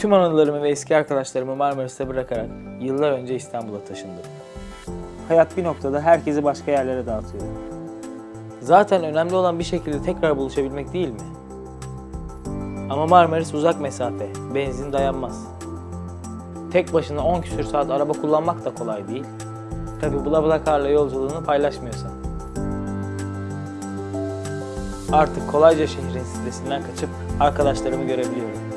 Tüm anılarımı ve eski arkadaşlarımı Marmaris'te bırakarak yıllar önce İstanbul'a taşındım. Hayat bir noktada herkesi başka yerlere dağıtıyor. Zaten önemli olan bir şekilde tekrar buluşabilmek değil mi? Ama Marmaris uzak mesafe, benzin dayanmaz. Tek başına 10 küsür saat araba kullanmak da kolay değil. Tabi BlaBlaCar'la yolculuğunu paylaşmıyorsan. Artık kolayca şehrin stresinden kaçıp arkadaşlarımı görebiliyorum.